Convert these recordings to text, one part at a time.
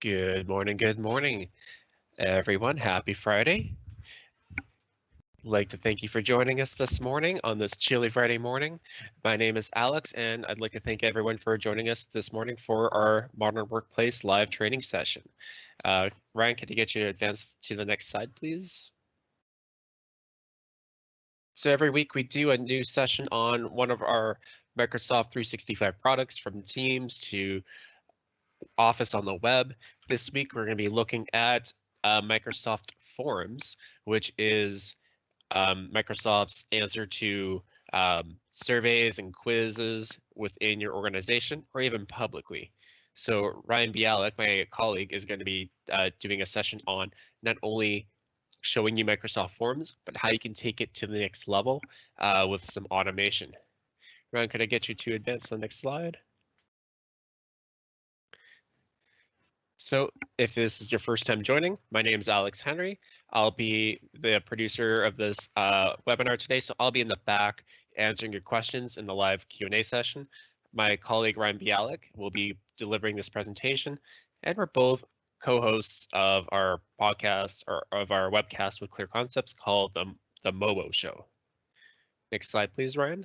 Good morning, good morning, everyone. Happy Friday. I'd like to thank you for joining us this morning on this chilly Friday morning. My name is Alex, and I'd like to thank everyone for joining us this morning for our Modern Workplace live training session. Uh, Ryan, can you get you to advance to the next slide, please? So every week we do a new session on one of our Microsoft 365 products from Teams to Office on the web. This week, we're going to be looking at uh, Microsoft Forms, which is um, Microsoft's answer to um, surveys and quizzes within your organization or even publicly. So Ryan Bialik, my colleague, is going to be uh, doing a session on not only showing you Microsoft Forms, but how you can take it to the next level uh, with some automation. Ryan, could I get you to advance to the next slide? So if this is your first time joining, my name is Alex Henry. I'll be the producer of this uh, webinar today, so I'll be in the back answering your questions in the live Q&A session. My colleague Ryan Bialik will be delivering this presentation, and we're both co-hosts of our podcast or of our webcast with Clear Concepts called the, the MOBO Show. Next slide, please, Ryan.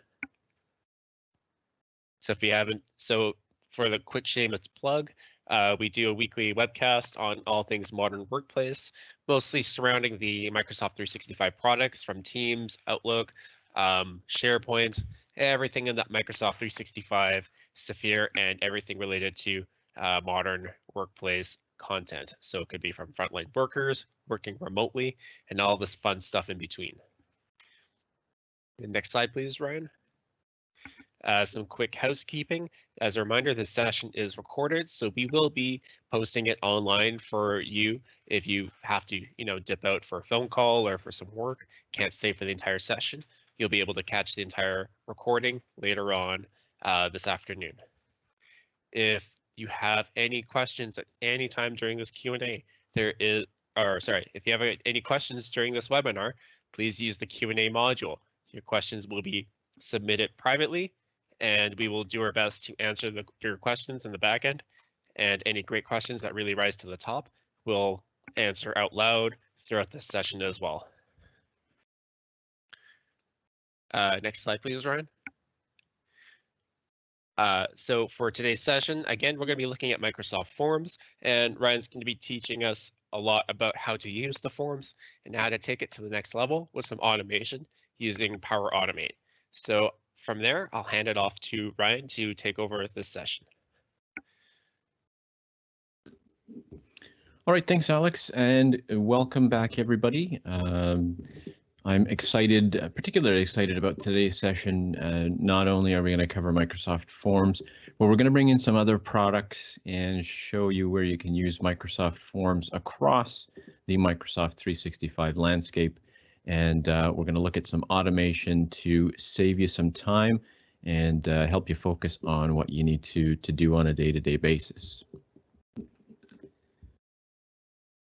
So if you haven't, so for the quick shameless plug, uh, we do a weekly webcast on all things modern workplace, mostly surrounding the Microsoft 365 products from Teams, Outlook, um, SharePoint, everything in that Microsoft 365 sphere and everything related to uh, modern workplace content. So it could be from frontline workers, working remotely, and all this fun stuff in between. next slide, please, Ryan. Uh, some quick housekeeping. As a reminder, this session is recorded, so we will be posting it online for you if you have to, you know, dip out for a phone call or for some work, can't stay for the entire session. You'll be able to catch the entire recording later on uh, this afternoon. If you have any questions at any time during this Q&A, there is, or sorry, if you have any questions during this webinar, please use the Q&A module. Your questions will be submitted privately and we will do our best to answer the, your questions in the back end. And any great questions that really rise to the top, we'll answer out loud throughout this session as well. Uh, next slide, please, Ryan. Uh, so for today's session, again, we're going to be looking at Microsoft Forms, and Ryan's going to be teaching us a lot about how to use the forms and how to take it to the next level with some automation using Power Automate. So from there, I'll hand it off to Ryan to take over this session. All right, thanks, Alex, and welcome back, everybody. Um, I'm excited, uh, particularly excited about today's session. Uh, not only are we going to cover Microsoft Forms, but we're going to bring in some other products and show you where you can use Microsoft Forms across the Microsoft 365 landscape and uh, we're going to look at some automation to save you some time and uh, help you focus on what you need to to do on a day-to-day -day basis.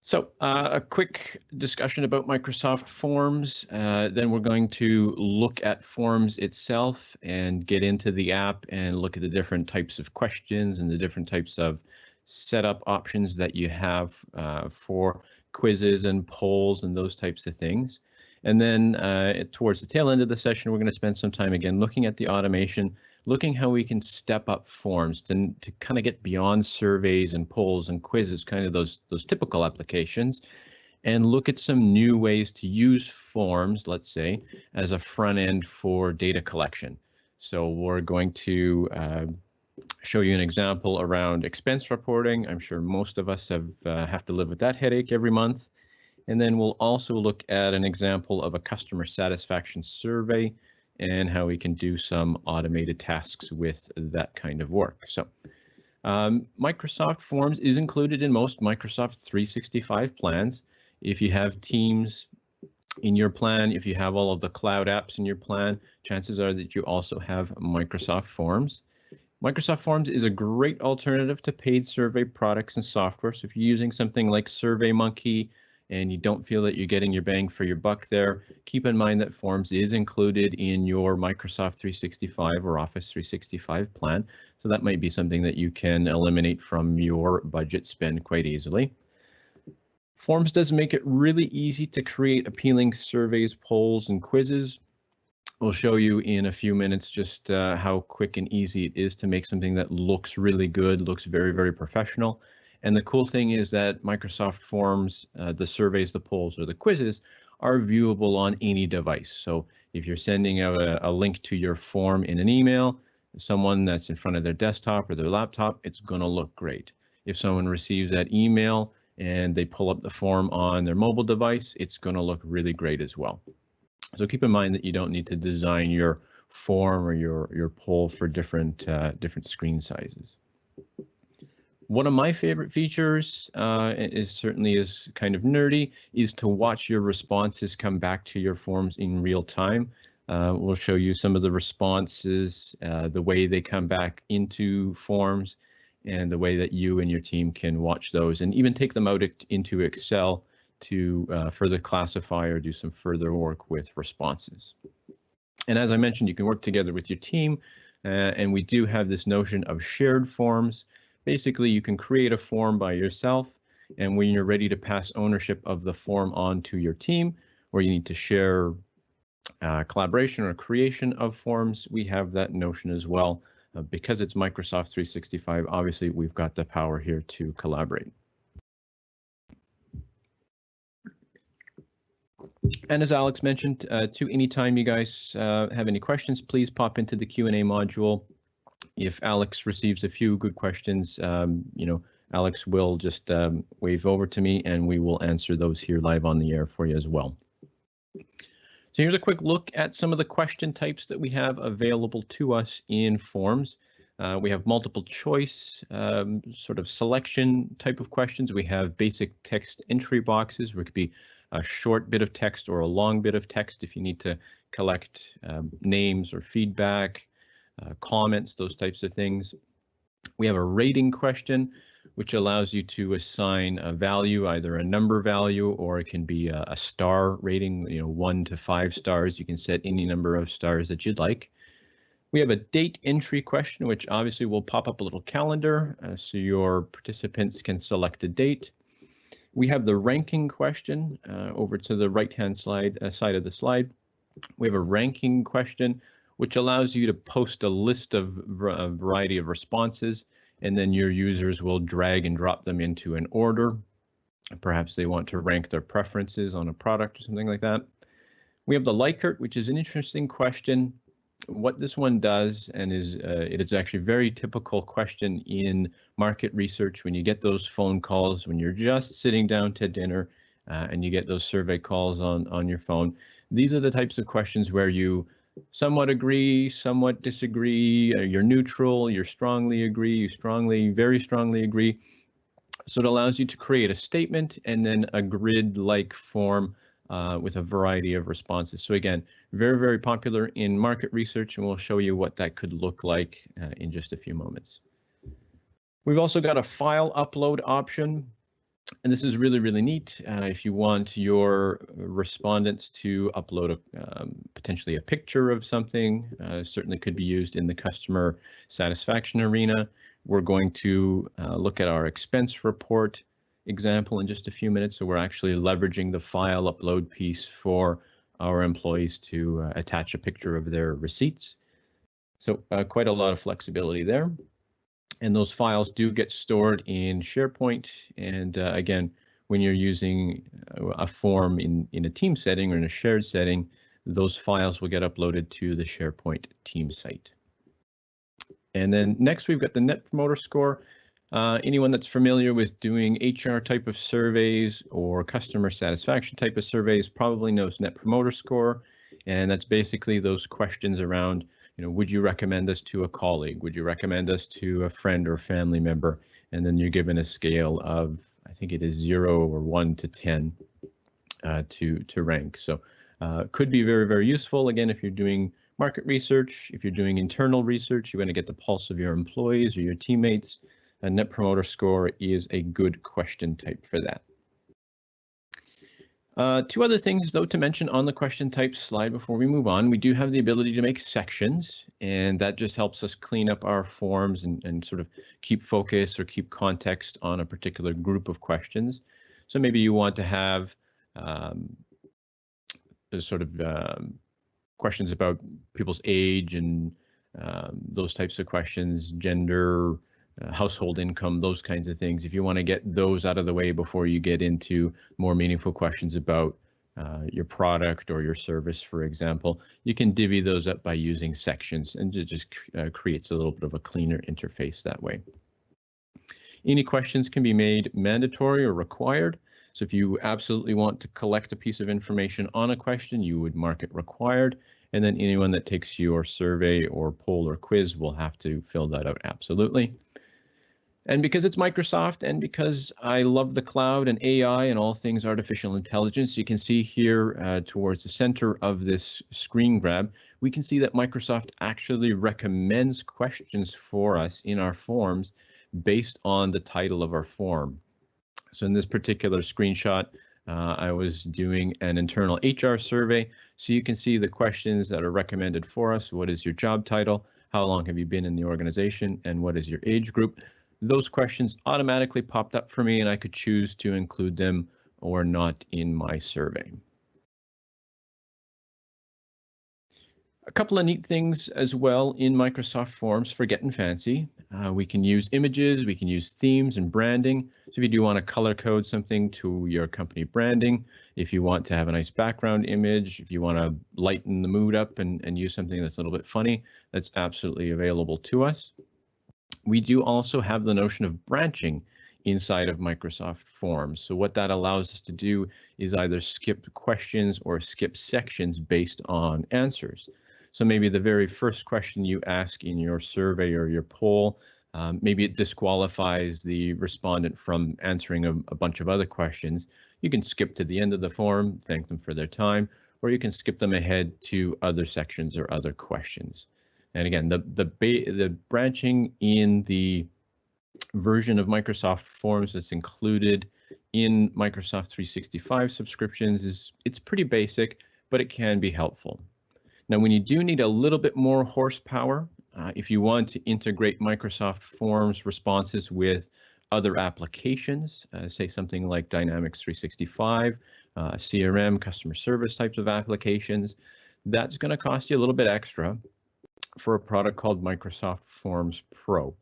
So uh, a quick discussion about Microsoft Forms. Uh, then we're going to look at Forms itself and get into the app and look at the different types of questions and the different types of setup options that you have uh, for quizzes and polls and those types of things. And then uh, towards the tail end of the session, we're going to spend some time again looking at the automation, looking how we can step up forms to, to kind of get beyond surveys and polls and quizzes, kind of those, those typical applications, and look at some new ways to use forms, let's say, as a front end for data collection. So we're going to uh, show you an example around expense reporting. I'm sure most of us have uh, have to live with that headache every month. And then we'll also look at an example of a customer satisfaction survey and how we can do some automated tasks with that kind of work. So um, Microsoft Forms is included in most Microsoft 365 plans. If you have Teams in your plan, if you have all of the cloud apps in your plan, chances are that you also have Microsoft Forms. Microsoft Forms is a great alternative to paid survey products and software. So if you're using something like SurveyMonkey, and you don't feel that you're getting your bang for your buck there, keep in mind that Forms is included in your Microsoft 365 or Office 365 plan. So that might be something that you can eliminate from your budget spend quite easily. Forms does make it really easy to create appealing surveys, polls, and quizzes. We'll show you in a few minutes just uh, how quick and easy it is to make something that looks really good, looks very, very professional. And the cool thing is that Microsoft Forms, uh, the surveys, the polls, or the quizzes are viewable on any device. So if you're sending out a, a link to your form in an email, someone that's in front of their desktop or their laptop, it's going to look great. If someone receives that email and they pull up the form on their mobile device, it's going to look really great as well. So keep in mind that you don't need to design your form or your your poll for different uh, different screen sizes. One of my favorite features uh, is certainly is kind of nerdy is to watch your responses come back to your forms in real time. Uh, we'll show you some of the responses, uh, the way they come back into forms, and the way that you and your team can watch those and even take them out into Excel to uh, further classify or do some further work with responses. And as I mentioned, you can work together with your team, uh, and we do have this notion of shared forms. Basically, you can create a form by yourself, and when you're ready to pass ownership of the form on to your team, or you need to share uh, collaboration or creation of forms, we have that notion as well. Uh, because it's Microsoft 365, obviously we've got the power here to collaborate. And as Alex mentioned, uh, to anytime you guys uh, have any questions, please pop into the Q&A module. If Alex receives a few good questions, um, you know, Alex will just um, wave over to me and we will answer those here live on the air for you as well. So here's a quick look at some of the question types that we have available to us in forms. Uh, we have multiple choice um, sort of selection type of questions. We have basic text entry boxes where it could be a short bit of text or a long bit of text if you need to collect um, names or feedback, uh, comments, those types of things. We have a rating question, which allows you to assign a value, either a number value or it can be a, a star rating, you know, one to five stars. You can set any number of stars that you'd like. We have a date entry question, which obviously will pop up a little calendar uh, so your participants can select a date. We have the ranking question uh, over to the right-hand slide uh, side of the slide. We have a ranking question, which allows you to post a list of a variety of responses, and then your users will drag and drop them into an order. Perhaps they want to rank their preferences on a product or something like that. We have the Likert, which is an interesting question what this one does, and is uh, it is actually a very typical question in market research when you get those phone calls when you're just sitting down to dinner uh, and you get those survey calls on on your phone. These are the types of questions where you somewhat agree, somewhat disagree, uh, you're neutral, You're strongly agree, you strongly, very strongly agree. So it allows you to create a statement and then a grid-like form uh, with a variety of responses. So again, very, very popular in market research, and we'll show you what that could look like uh, in just a few moments. We've also got a file upload option, and this is really, really neat. Uh, if you want your respondents to upload a, um, potentially a picture of something, uh, certainly could be used in the customer satisfaction arena. We're going to uh, look at our expense report example in just a few minutes. So we're actually leveraging the file upload piece for our employees to uh, attach a picture of their receipts. So uh, quite a lot of flexibility there. And those files do get stored in SharePoint. And uh, again, when you're using a form in, in a team setting or in a shared setting, those files will get uploaded to the SharePoint team site. And then next we've got the Net Promoter Score. Uh, anyone that's familiar with doing HR type of surveys or customer satisfaction type of surveys probably knows Net Promoter Score, and that's basically those questions around, you know, would you recommend us to a colleague? Would you recommend us to a friend or family member? And then you're given a scale of, I think it is zero or one to 10 uh, to, to rank. So uh, could be very, very useful. Again, if you're doing market research, if you're doing internal research, you want to get the pulse of your employees or your teammates a net promoter score is a good question type for that. Uh, two other things, though, to mention on the question type slide before we move on. We do have the ability to make sections, and that just helps us clean up our forms and, and sort of keep focus or keep context on a particular group of questions. So maybe you want to have um, sort of um, questions about people's age and um, those types of questions, gender, household income, those kinds of things. If you want to get those out of the way before you get into more meaningful questions about uh, your product or your service, for example, you can divvy those up by using sections and it just uh, creates a little bit of a cleaner interface that way. Any questions can be made mandatory or required. So if you absolutely want to collect a piece of information on a question, you would mark it required. And then anyone that takes your survey or poll or quiz will have to fill that out absolutely. And because it's Microsoft and because I love the cloud and AI and all things artificial intelligence, you can see here uh, towards the center of this screen grab, we can see that Microsoft actually recommends questions for us in our forms based on the title of our form. So in this particular screenshot, uh, I was doing an internal HR survey. So you can see the questions that are recommended for us. What is your job title? How long have you been in the organization? And what is your age group? Those questions automatically popped up for me and I could choose to include them or not in my survey. A couple of neat things as well in Microsoft Forms for getting fancy. Uh, we can use images, we can use themes and branding. So if you do want to color code something to your company branding, if you want to have a nice background image, if you want to lighten the mood up and, and use something that's a little bit funny, that's absolutely available to us. We do also have the notion of branching inside of Microsoft Forms. So what that allows us to do is either skip questions or skip sections based on answers. So maybe the very first question you ask in your survey or your poll, um, maybe it disqualifies the respondent from answering a, a bunch of other questions. You can skip to the end of the form, thank them for their time, or you can skip them ahead to other sections or other questions. And again, the the the branching in the version of Microsoft Forms that's included in Microsoft 365 subscriptions is it's pretty basic, but it can be helpful. Now, when you do need a little bit more horsepower, uh, if you want to integrate Microsoft Forms responses with other applications, uh, say something like Dynamics 365, uh, CRM, customer service types of applications, that's going to cost you a little bit extra for a product called Microsoft Forms Pro.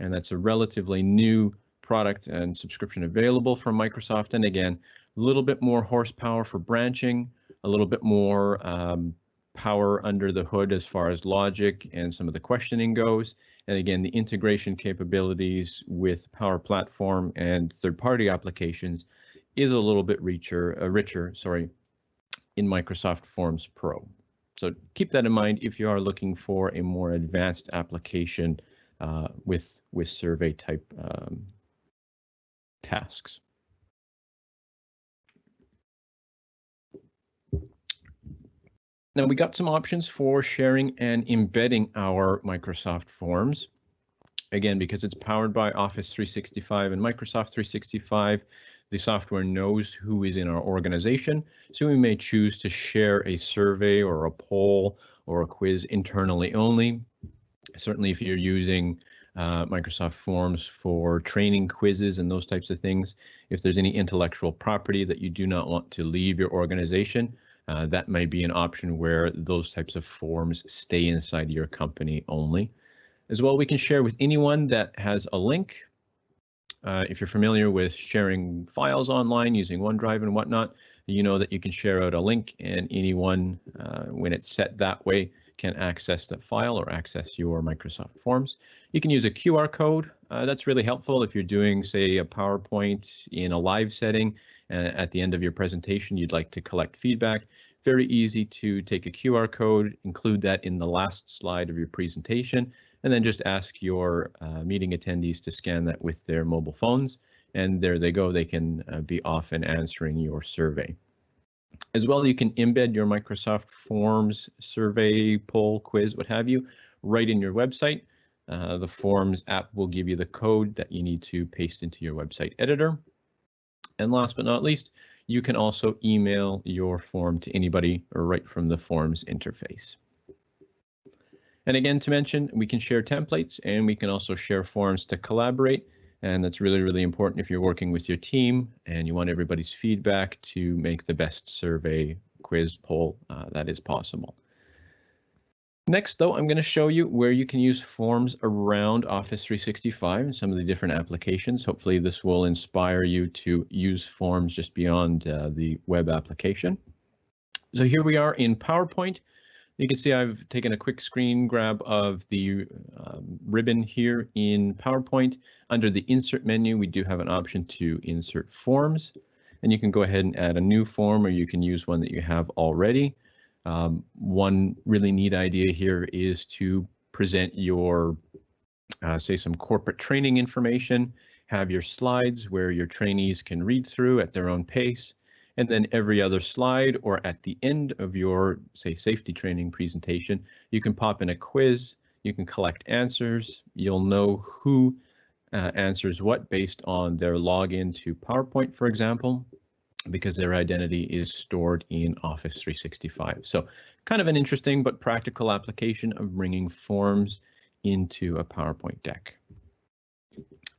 And that's a relatively new product and subscription available from Microsoft. And again, a little bit more horsepower for branching, a little bit more um, power under the hood as far as logic and some of the questioning goes. And again, the integration capabilities with Power Platform and third-party applications is a little bit richer, uh, richer, sorry, in Microsoft Forms Pro. So keep that in mind if you are looking for a more advanced application uh, with, with survey type um, tasks. Now we got some options for sharing and embedding our Microsoft Forms. Again, because it's powered by Office 365 and Microsoft 365, the software knows who is in our organization, so we may choose to share a survey or a poll or a quiz internally only. Certainly if you're using uh, Microsoft Forms for training quizzes and those types of things, if there's any intellectual property that you do not want to leave your organization, uh, that may be an option where those types of forms stay inside your company only. As well, we can share with anyone that has a link uh, if you're familiar with sharing files online using OneDrive and whatnot, you know that you can share out a link and anyone, uh, when it's set that way, can access that file or access your Microsoft Forms. You can use a QR code. Uh, that's really helpful if you're doing, say, a PowerPoint in a live setting. And at the end of your presentation, you'd like to collect feedback. Very easy to take a QR code, include that in the last slide of your presentation, and then just ask your uh, meeting attendees to scan that with their mobile phones. And there they go, they can uh, be off and answering your survey. As well, you can embed your Microsoft Forms survey, poll, quiz, what have you, right in your website. Uh, the Forms app will give you the code that you need to paste into your website editor. And last but not least, you can also email your form to anybody right from the forms interface. And again, to mention, we can share templates and we can also share forms to collaborate. And that's really, really important if you're working with your team and you want everybody's feedback to make the best survey, quiz, poll uh, that is possible. Next, though, I'm going to show you where you can use forms around Office 365 and some of the different applications. Hopefully this will inspire you to use forms just beyond uh, the web application. So here we are in PowerPoint. You can see I've taken a quick screen grab of the um, ribbon here in PowerPoint. Under the insert menu, we do have an option to insert forms and you can go ahead and add a new form or you can use one that you have already. Um, one really neat idea here is to present your, uh, say, some corporate training information, have your slides where your trainees can read through at their own pace, and then every other slide or at the end of your, say, safety training presentation, you can pop in a quiz, you can collect answers, you'll know who uh, answers what based on their login to PowerPoint, for example, because their identity is stored in Office 365. So kind of an interesting but practical application of bringing forms into a PowerPoint deck.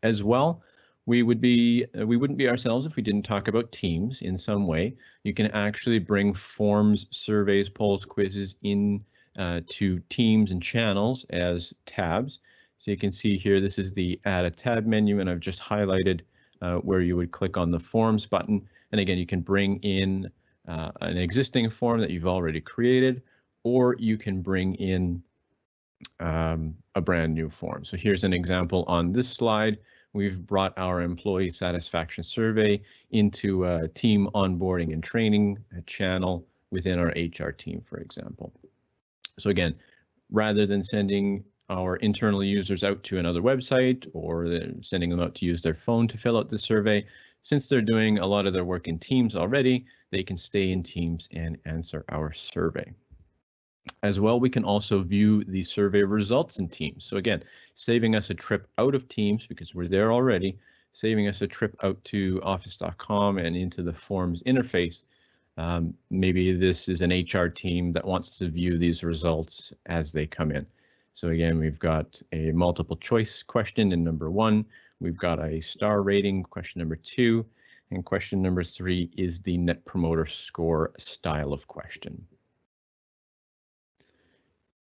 As well, we would be uh, we wouldn't be ourselves if we didn't talk about teams in some way. You can actually bring forms, surveys, polls, quizzes in uh, to teams and channels as tabs. So you can see here, this is the add a tab menu, and I've just highlighted uh, where you would click on the forms button and again, you can bring in uh, an existing form that you've already created, or you can bring in um, a brand new form. So here's an example on this slide. We've brought our employee satisfaction survey into a team onboarding and training channel within our HR team, for example. So again, rather than sending our internal users out to another website or sending them out to use their phone to fill out the survey, since they're doing a lot of their work in Teams already, they can stay in Teams and answer our survey. As well, we can also view the survey results in Teams. So again, saving us a trip out of Teams because we're there already, saving us a trip out to office.com and into the forms interface. Um, maybe this is an HR team that wants to view these results as they come in. So again, we've got a multiple choice question in number one. We've got a star rating, question number two, and question number three is the net promoter score style of question.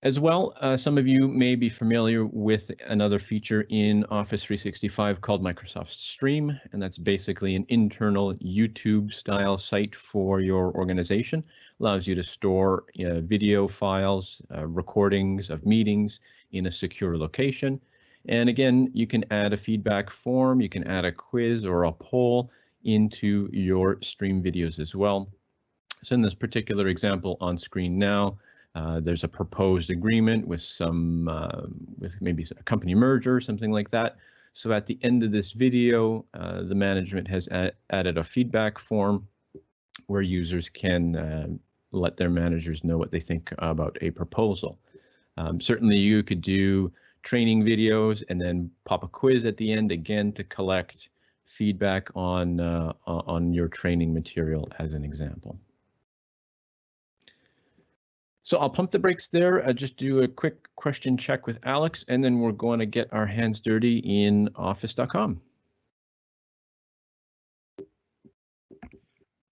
As well, uh, some of you may be familiar with another feature in Office 365 called Microsoft Stream, and that's basically an internal YouTube style site for your organization. Allows you to store uh, video files, uh, recordings of meetings in a secure location, and again, you can add a feedback form, you can add a quiz or a poll into your stream videos as well. So in this particular example on screen now, uh, there's a proposed agreement with some, uh, with maybe a company merger or something like that. So at the end of this video, uh, the management has added a feedback form where users can uh, let their managers know what they think about a proposal. Um, certainly you could do training videos and then pop a quiz at the end again to collect feedback on uh, on your training material as an example. So I'll pump the brakes there. I'll just do a quick question check with Alex, and then we're going to get our hands dirty in office.com.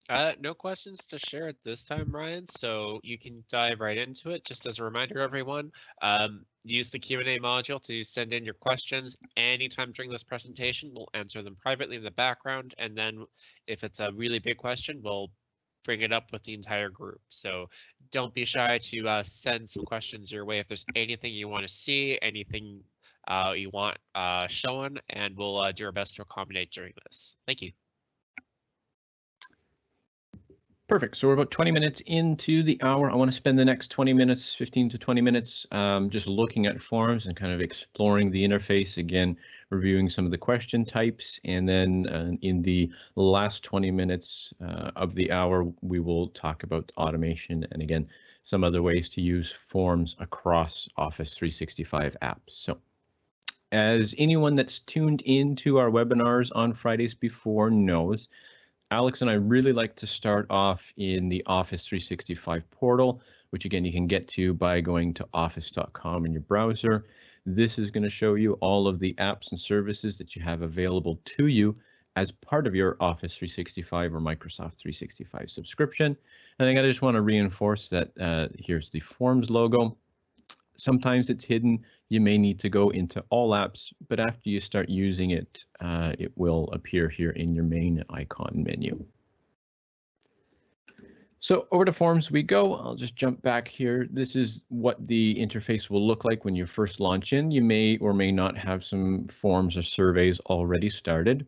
Uh, no questions to share at this time, Ryan, so you can dive right into it. Just as a reminder, everyone, um, use the Q&A module to send in your questions anytime during this presentation. We'll answer them privately in the background, and then if it's a really big question, we'll bring it up with the entire group. So don't be shy to uh, send some questions your way if there's anything you want to see, anything uh, you want uh, shown, and we'll uh, do our best to accommodate during this. Thank you. Perfect. So we're about 20 minutes into the hour. I want to spend the next 20 minutes, 15 to 20 minutes, um, just looking at forms and kind of exploring the interface again, reviewing some of the question types. And then uh, in the last 20 minutes uh, of the hour, we will talk about automation and again, some other ways to use forms across Office 365 apps. So as anyone that's tuned into our webinars on Fridays before knows, Alex and I really like to start off in the Office 365 portal, which again you can get to by going to office.com in your browser. This is going to show you all of the apps and services that you have available to you as part of your Office 365 or Microsoft 365 subscription. And I just want to reinforce that uh, here's the Forms logo. Sometimes it's hidden. You may need to go into all apps, but after you start using it, uh, it will appear here in your main icon menu. So over to Forms we go. I'll just jump back here. This is what the interface will look like when you first launch in. You may or may not have some forms or surveys already started.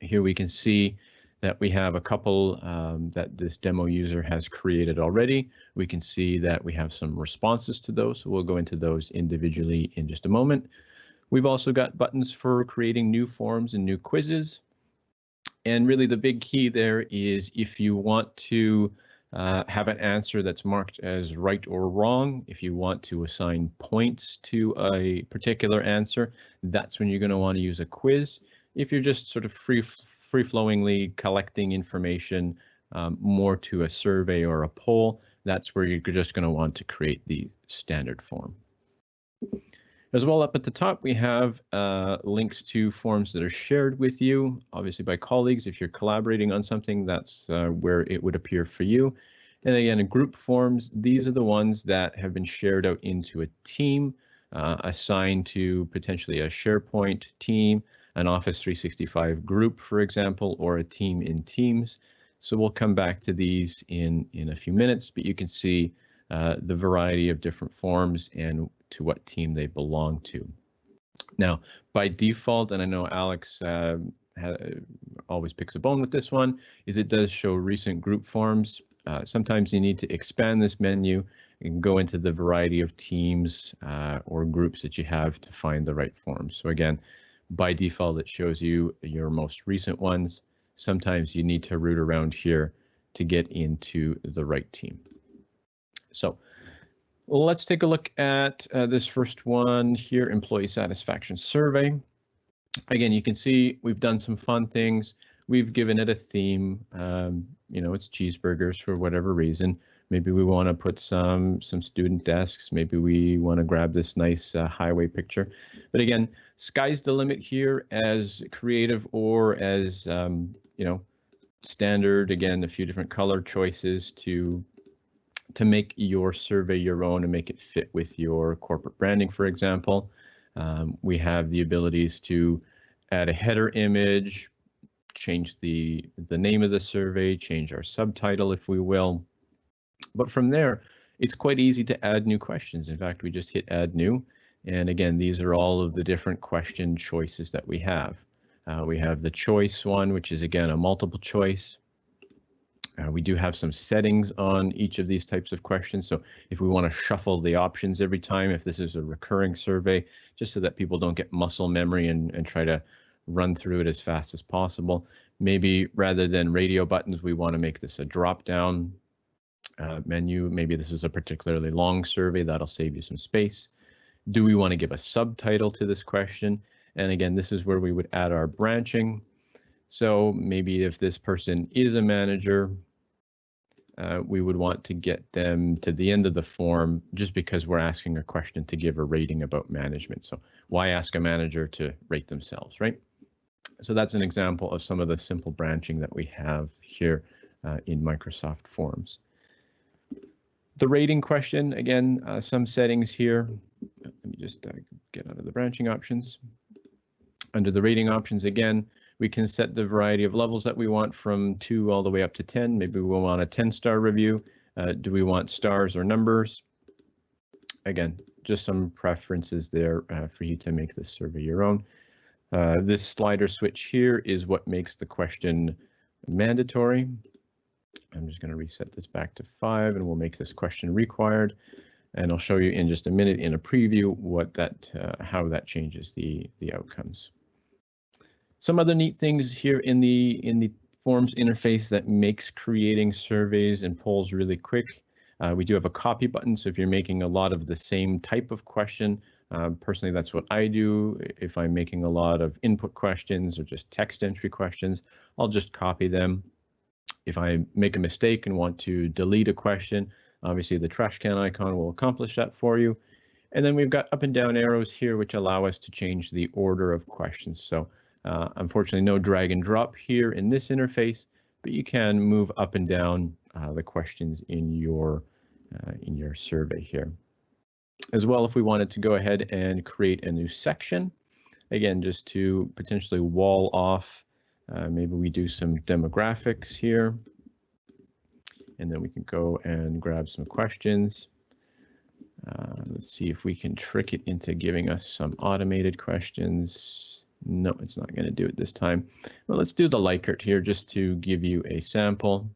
Here we can see that we have a couple um, that this demo user has created already. We can see that we have some responses to those, so we'll go into those individually in just a moment. We've also got buttons for creating new forms and new quizzes. And really the big key there is if you want to uh, have an answer that's marked as right or wrong, if you want to assign points to a particular answer, that's when you're going to want to use a quiz. If you're just sort of free free flowingly collecting information um, more to a survey or a poll, that's where you're just going to want to create the standard form. As well up at the top, we have uh, links to forms that are shared with you, obviously by colleagues. If you're collaborating on something, that's uh, where it would appear for you. And again, group forms, these are the ones that have been shared out into a team, uh, assigned to potentially a SharePoint team, an Office 365 group, for example, or a team in Teams. So we'll come back to these in, in a few minutes, but you can see uh, the variety of different forms and to what team they belong to. Now, by default, and I know Alex uh, always picks a bone with this one, is it does show recent group forms. Uh, sometimes you need to expand this menu and go into the variety of teams uh, or groups that you have to find the right forms. So again, by default, it shows you your most recent ones. Sometimes you need to root around here to get into the right team. So let's take a look at uh, this first one here, employee satisfaction survey. Again, you can see we've done some fun things. We've given it a theme. Um, you know, it's cheeseburgers for whatever reason. Maybe we want to put some some student desks. Maybe we want to grab this nice uh, highway picture. But again, sky's the limit here as creative or as um, you know standard. Again, a few different color choices to to make your survey your own and make it fit with your corporate branding, for example. Um, we have the abilities to add a header image, change the the name of the survey, change our subtitle if we will. But from there, it's quite easy to add new questions. In fact, we just hit add new. And again, these are all of the different question choices that we have. Uh, we have the choice one, which is again a multiple choice. Uh, we do have some settings on each of these types of questions. So if we want to shuffle the options every time, if this is a recurring survey, just so that people don't get muscle memory and, and try to run through it as fast as possible. Maybe rather than radio buttons, we want to make this a drop down uh, menu. Maybe this is a particularly long survey that'll save you some space. Do we want to give a subtitle to this question? And again, this is where we would add our branching. So maybe if this person is a manager, uh, we would want to get them to the end of the form just because we're asking a question to give a rating about management. So why ask a manager to rate themselves, right? So that's an example of some of the simple branching that we have here uh, in Microsoft Forms. The rating question, again, uh, some settings here. Let me just uh, get out of the branching options. Under the rating options, again, we can set the variety of levels that we want from two all the way up to 10. Maybe we want a 10 star review. Uh, do we want stars or numbers? Again, just some preferences there uh, for you to make this survey your own. Uh, this slider switch here is what makes the question mandatory. I'm just going to reset this back to five and we'll make this question required. And I'll show you in just a minute in a preview what that, uh, how that changes the, the outcomes. Some other neat things here in the, in the forms interface that makes creating surveys and polls really quick. Uh, we do have a copy button, so if you're making a lot of the same type of question, Um, personally, that's what I do. If I'm making a lot of input questions or just text entry questions, I'll just copy them. If I make a mistake and want to delete a question, obviously the trash can icon will accomplish that for you. And then we've got up and down arrows here, which allow us to change the order of questions. So uh, unfortunately, no drag and drop here in this interface, but you can move up and down uh, the questions in your uh, in your survey here. As well, if we wanted to go ahead and create a new section, again, just to potentially wall off, uh, maybe we do some demographics here. And then we can go and grab some questions. Uh, let's see if we can trick it into giving us some automated questions. No, it's not going to do it this time. Well, let's do the Likert here just to give you a sample.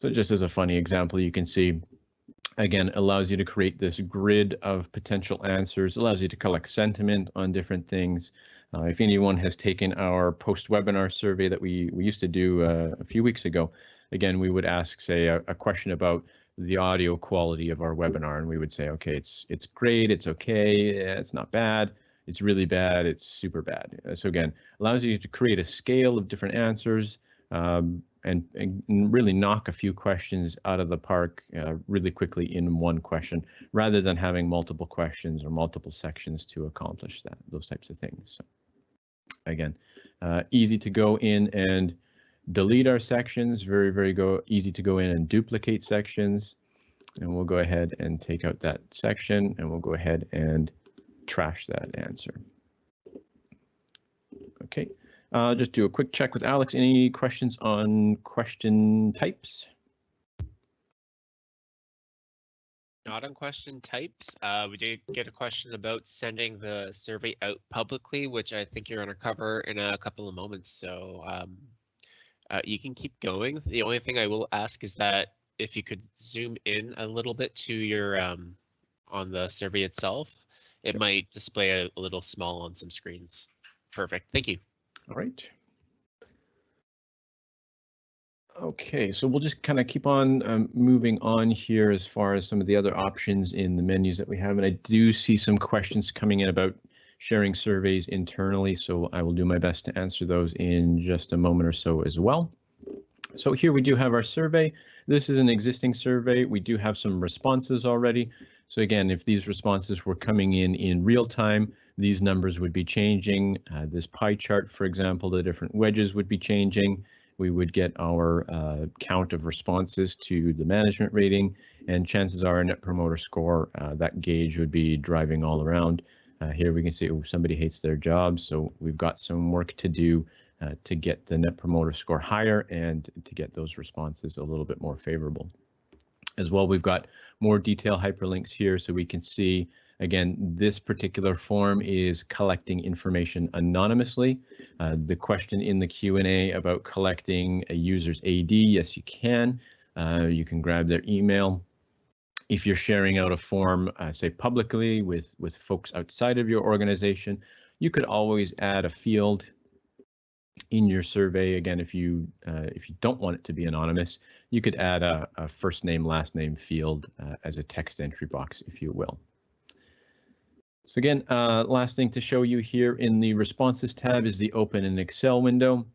So just as a funny example, you can see, again, allows you to create this grid of potential answers, allows you to collect sentiment on different things. Uh, if anyone has taken our post-webinar survey that we, we used to do uh, a few weeks ago, again, we would ask, say, a, a, question about the audio quality of our webinar, and we would say, okay, it's it's great, it's okay, it's not bad, it's really bad, it's super bad. So again, allows you to create a scale of different answers, um, and, and, really knock a few questions out of the park uh, really quickly in one question, rather than having multiple questions or multiple sections to accomplish that, those types of things. So again, uh, easy to go in and delete our sections, very, very go easy to go in and duplicate sections. And we'll go ahead and take out that section and we'll go ahead and trash that answer. Okay, uh, just do a quick check with Alex. Any questions on question types? Not on question types. Uh, we did get a question about sending the survey out publicly, which I think you're going to cover in a couple of moments. So um, uh, you can keep going. The only thing I will ask is that if you could zoom in a little bit to your um, on the survey itself, it might display a, a little small on some screens. Perfect. Thank you. All right. Okay, so we'll just kind of keep on um, moving on here as far as some of the other options in the menus that we have. And I do see some questions coming in about sharing surveys internally, so I will do my best to answer those in just a moment or so as well. So here we do have our survey. This is an existing survey. We do have some responses already. So again, if these responses were coming in in real time, these numbers would be changing. Uh, this pie chart, for example, the different wedges would be changing. We would get our uh, count of responses to the management rating, and chances are a net promoter score, uh, that gauge would be driving all around. Uh, here we can see oh, somebody hates their job, so we've got some work to do uh, to get the net promoter score higher and to get those responses a little bit more favorable. As well, we've got more detail hyperlinks here so we can see Again, this particular form is collecting information anonymously. Uh, the question in the Q&A about collecting a user's AD, yes, you can. Uh, you can grab their email. If you're sharing out a form, uh, say publicly with, with folks outside of your organization, you could always add a field in your survey. Again, if you uh, if you don't want it to be anonymous, you could add a, a first name, last name field uh, as a text entry box, if you will. So again, uh, last thing to show you here in the responses tab is the open in Excel window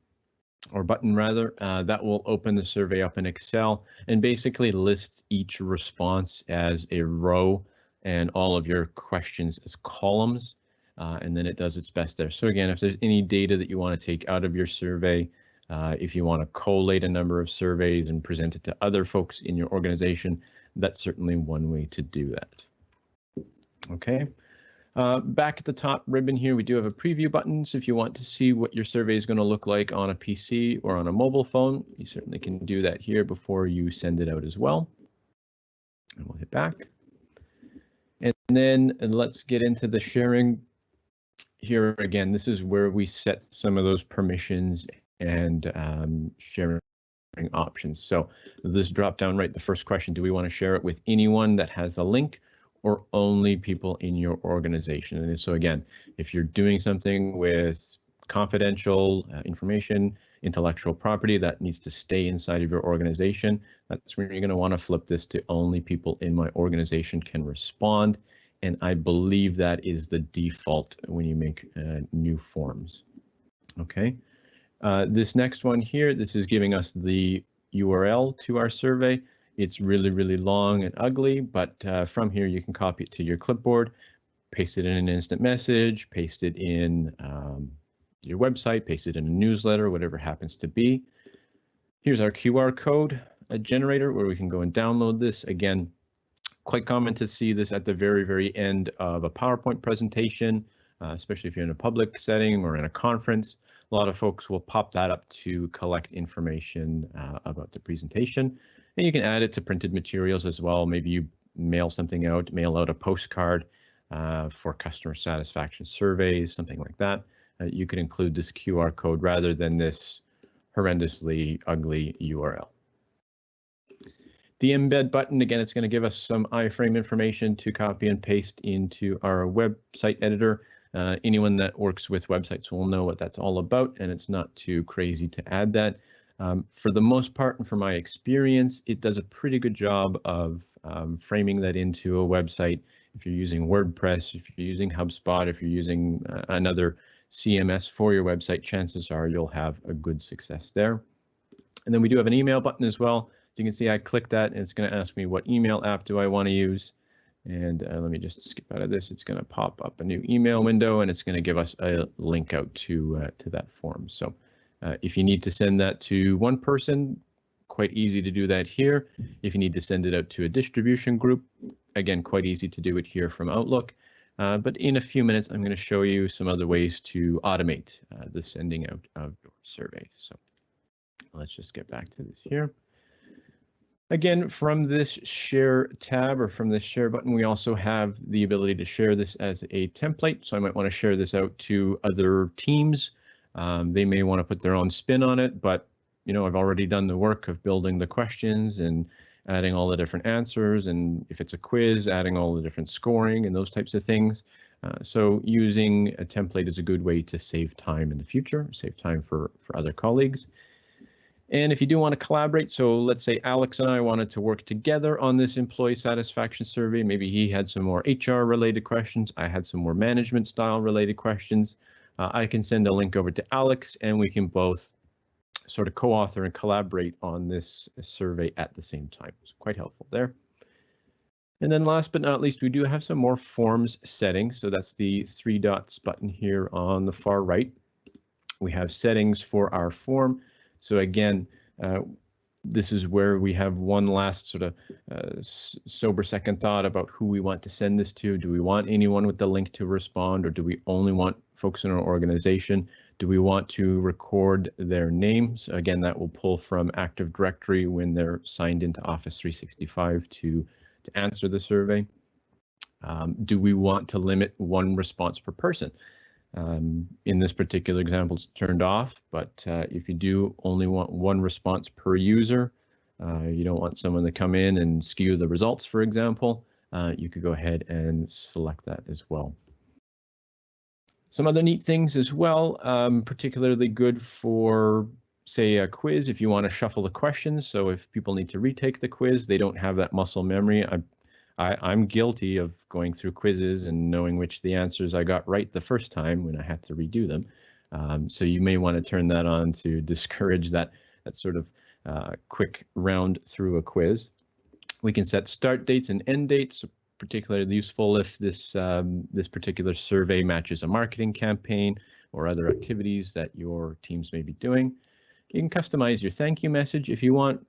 or button rather, uh, that will open the survey up in Excel and basically lists each response as a row and all of your questions as columns. Uh, and then it does its best there. So again, if there's any data that you want to take out of your survey, uh, if you want to collate a number of surveys and present it to other folks in your organization, that's certainly one way to do that. Okay. Uh, back at the top ribbon here, we do have a preview button. So if you want to see what your survey is going to look like on a PC or on a mobile phone, you certainly can do that here before you send it out as well. And we'll hit back. And then and let's get into the sharing. Here again, this is where we set some of those permissions and um, sharing options. So this drop down right, the first question, do we want to share it with anyone that has a link or only people in your organization? And so again, if you're doing something with confidential uh, information, intellectual property that needs to stay inside of your organization, that's where you're going to want to flip this to only people in my organization can respond. And I believe that is the default when you make uh, new forms. Okay. Uh, this next one here, this is giving us the URL to our survey. It's really, really long and ugly, but uh, from here you can copy it to your clipboard, paste it in an instant message, paste it in um, your website, paste it in a newsletter, whatever happens to be. Here's our QR code generator where we can go and download this. Again, quite common to see this at the very, very end of a PowerPoint presentation, uh, especially if you're in a public setting or in a conference. A lot of folks will pop that up to collect information uh, about the presentation. And you can add it to printed materials as well. Maybe you mail something out, mail out a postcard uh, for customer satisfaction surveys, something like that. Uh, you could include this QR code rather than this horrendously ugly URL. The embed button, again, it's going to give us some iframe information to copy and paste into our website editor. Uh, anyone that works with websites will know what that's all about, and it's not too crazy to add that. Um, for the most part, and from my experience, it does a pretty good job of um, framing that into a website. If you're using WordPress, if you're using HubSpot, if you're using uh, another CMS for your website, chances are you'll have a good success there. And then we do have an email button as well. You can see, I click that and it's going to ask me what email app do I want to use. And uh, let me just skip out of this. It's going to pop up a new email window and it's going to give us a link out to uh, to that form. So uh, if you need to send that to one person, quite easy to do that here. If you need to send it out to a distribution group, again, quite easy to do it here from Outlook. Uh, but in a few minutes, I'm going to show you some other ways to automate uh, the sending out of your survey. So let's just get back to this here. Again, from this share tab or from this share button, we also have the ability to share this as a template. So I might want to share this out to other teams. Um, they may want to put their own spin on it, but you know, I've already done the work of building the questions and adding all the different answers. And if it's a quiz, adding all the different scoring and those types of things. Uh, so using a template is a good way to save time in the future, save time for, for other colleagues. And if you do want to collaborate, so let's say Alex and I wanted to work together on this employee satisfaction survey. Maybe he had some more HR related questions. I had some more management style related questions. Uh, I can send a link over to Alex and we can both sort of co-author and collaborate on this survey at the same time. It's quite helpful there. And then last but not least, we do have some more forms settings. So that's the three dots button here on the far right. We have settings for our form. So again, uh, this is where we have one last sort of uh, sober second thought about who we want to send this to. Do we want anyone with the link to respond or do we only want folks in our organization? Do we want to record their names? Again, that will pull from Active Directory when they're signed into Office 365 to, to answer the survey. Um, do we want to limit one response per person? Um, in this particular example, it's turned off, but uh, if you do only want one response per user, uh, you don't want someone to come in and skew the results, for example, uh, you could go ahead and select that as well. Some other neat things as well, um, particularly good for, say, a quiz if you want to shuffle the questions. So if people need to retake the quiz, they don't have that muscle memory. I I, am guilty of going through quizzes and knowing which the answers I got right the first time when I had to redo them. Um, so you may want to turn that on to discourage that that sort of uh, quick round through a quiz. We can set start dates and end dates, particularly useful if this um, this particular survey matches a marketing campaign or other activities that your teams may be doing. You can customize your thank you message if you want.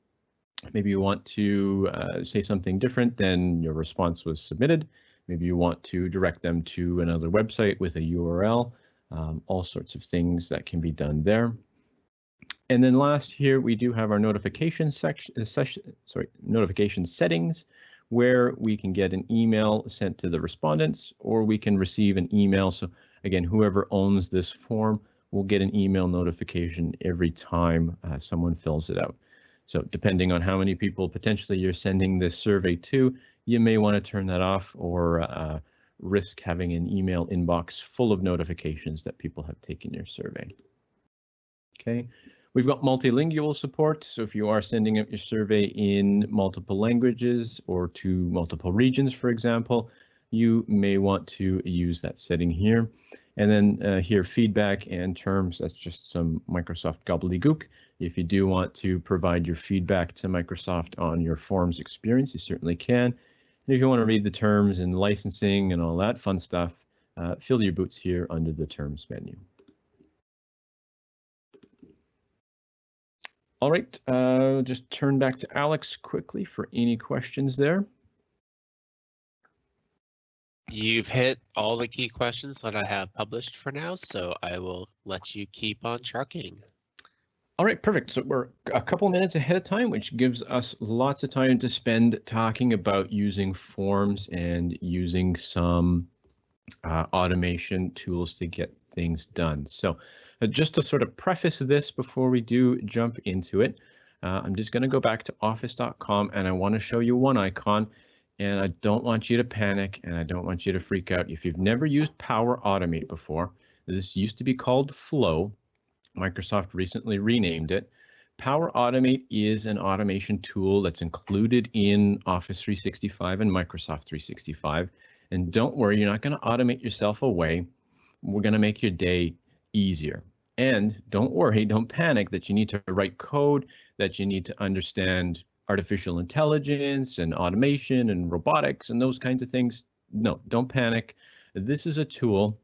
Maybe you want to uh, say something different than your response was submitted. Maybe you want to direct them to another website with a URL, um, all sorts of things that can be done there. And then last here, we do have our notification section, uh, sorry, notification settings, where we can get an email sent to the respondents, or we can receive an email. So again, whoever owns this form will get an email notification every time uh, someone fills it out. So depending on how many people potentially you're sending this survey to, you may want to turn that off or uh, risk having an email inbox full of notifications that people have taken your survey. Okay, we've got multilingual support. So if you are sending out your survey in multiple languages or to multiple regions, for example, you may want to use that setting here. And then uh, here, feedback and terms, that's just some Microsoft gobbledygook. If you do want to provide your feedback to Microsoft on your forms experience, you certainly can. And if you want to read the terms and licensing and all that fun stuff, uh, fill your boots here under the terms menu. All right, uh, just turn back to Alex quickly for any questions there. You've hit all the key questions that I have published for now, so I will let you keep on trucking. All right, perfect. So we're a couple minutes ahead of time, which gives us lots of time to spend talking about using forms and using some uh, automation tools to get things done. So uh, just to sort of preface this before we do jump into it, uh, I'm just going to go back to office.com and I want to show you one icon and I don't want you to panic and I don't want you to freak out. If you've never used Power Automate before, this used to be called Flow. Microsoft recently renamed it. Power Automate is an automation tool that's included in Office 365 and Microsoft 365. And don't worry, you're not going to automate yourself away. We're going to make your day easier. And don't worry, don't panic that you need to write code, that you need to understand artificial intelligence and automation and robotics and those kinds of things. No, don't panic. This is a tool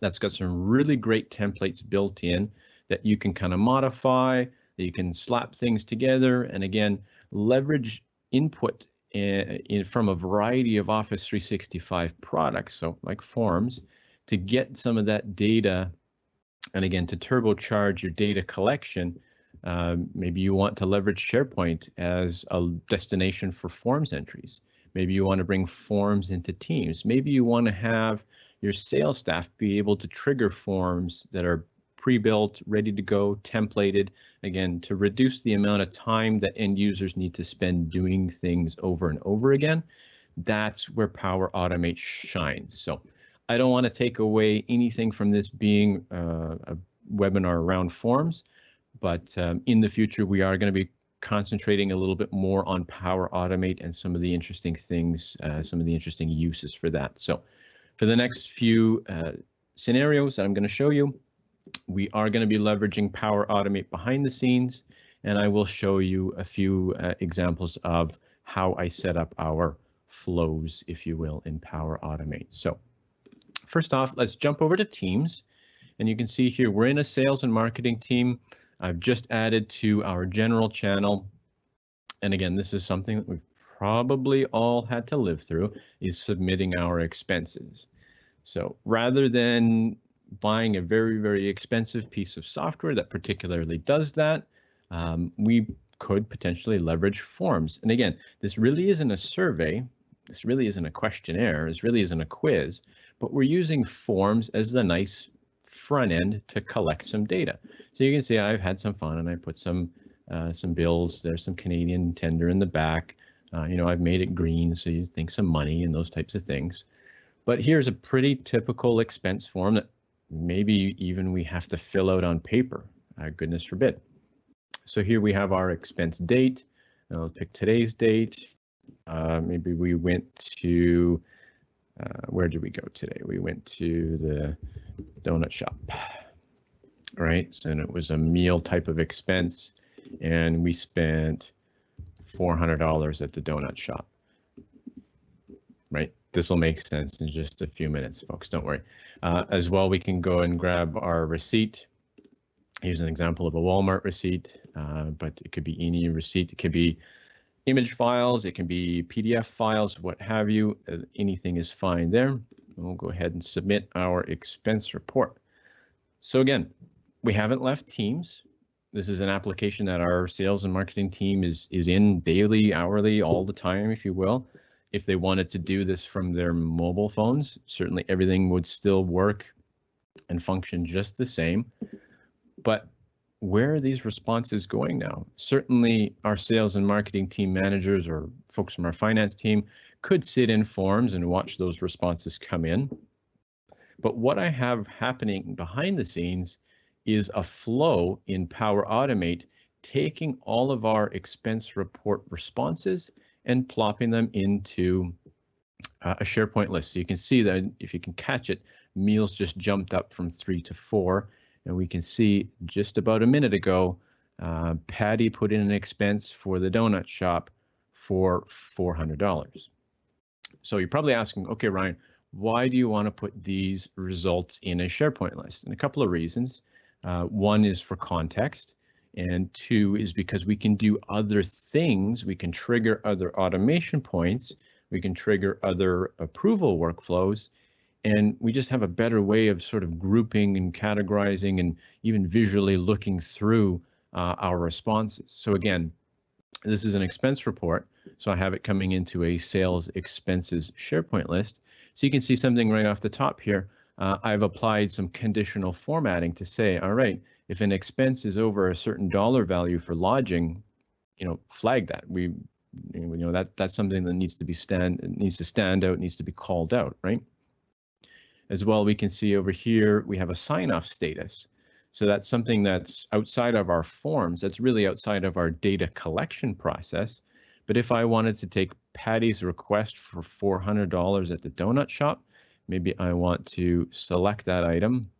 that's got some really great templates built in that you can kind of modify, that you can slap things together, and again, leverage input in, in, from a variety of Office 365 products, so like forms, to get some of that data, and again, to turbocharge your data collection um, maybe you want to leverage SharePoint as a destination for forms entries. Maybe you want to bring forms into Teams. Maybe you want to have your sales staff be able to trigger forms that are pre-built, ready to go, templated, again, to reduce the amount of time that end users need to spend doing things over and over again. That's where Power Automate shines. So I don't want to take away anything from this being uh, a webinar around forms. But um, in the future, we are going to be concentrating a little bit more on Power Automate and some of the interesting things, uh, some of the interesting uses for that. So for the next few uh, scenarios that I'm going to show you, we are going to be leveraging Power Automate behind the scenes, and I will show you a few uh, examples of how I set up our flows, if you will, in Power Automate. So first off, let's jump over to Teams. And you can see here, we're in a sales and marketing team. I've just added to our general channel. And again, this is something that we've probably all had to live through is submitting our expenses. So rather than buying a very, very expensive piece of software that particularly does that, um, we could potentially leverage forms. And again, this really isn't a survey. This really isn't a questionnaire. This really isn't a quiz, but we're using forms as the nice front end to collect some data. So you can see I've had some fun and I put some uh, some bills. There's some Canadian tender in the back. Uh, you know, I've made it green, so you think some money and those types of things. But here's a pretty typical expense form that maybe even we have to fill out on paper. Uh, goodness forbid. So here we have our expense date. I'll pick today's date. Uh, maybe we went to uh, where did we go today? We went to the donut shop, right? So and it was a meal type of expense, and we spent $400 at the donut shop, right? This will make sense in just a few minutes, folks. Don't worry. Uh, as well, we can go and grab our receipt. Here's an example of a Walmart receipt, uh, but it could be any receipt. It could be image files, it can be PDF files, what have you, uh, anything is fine there. We'll go ahead and submit our expense report. So again, we haven't left Teams. This is an application that our sales and marketing team is, is in daily, hourly, all the time, if you will. If they wanted to do this from their mobile phones, certainly everything would still work and function just the same. But where are these responses going now? Certainly, our sales and marketing team managers or folks from our finance team could sit in forms and watch those responses come in. But what I have happening behind the scenes is a flow in Power Automate taking all of our expense report responses and plopping them into uh, a SharePoint list. So you can see that if you can catch it, meals just jumped up from three to four. And we can see just about a minute ago, uh, Patty put in an expense for the donut shop for $400. So you're probably asking, okay, Ryan, why do you want to put these results in a SharePoint list? And a couple of reasons. Uh, one is for context, and two is because we can do other things. We can trigger other automation points. We can trigger other approval workflows. And we just have a better way of sort of grouping and categorizing and even visually looking through uh, our responses. So again, this is an expense report. So I have it coming into a sales expenses SharePoint list. So you can see something right off the top here. Uh, I've applied some conditional formatting to say, all right, if an expense is over a certain dollar value for lodging, you know, flag that. We, you know, that that's something that needs to be stand needs to stand out, needs to be called out, right? As well, we can see over here we have a sign off status. So that's something that's outside of our forms. That's really outside of our data collection process. But if I wanted to take Patty's request for $400 at the donut shop, maybe I want to select that item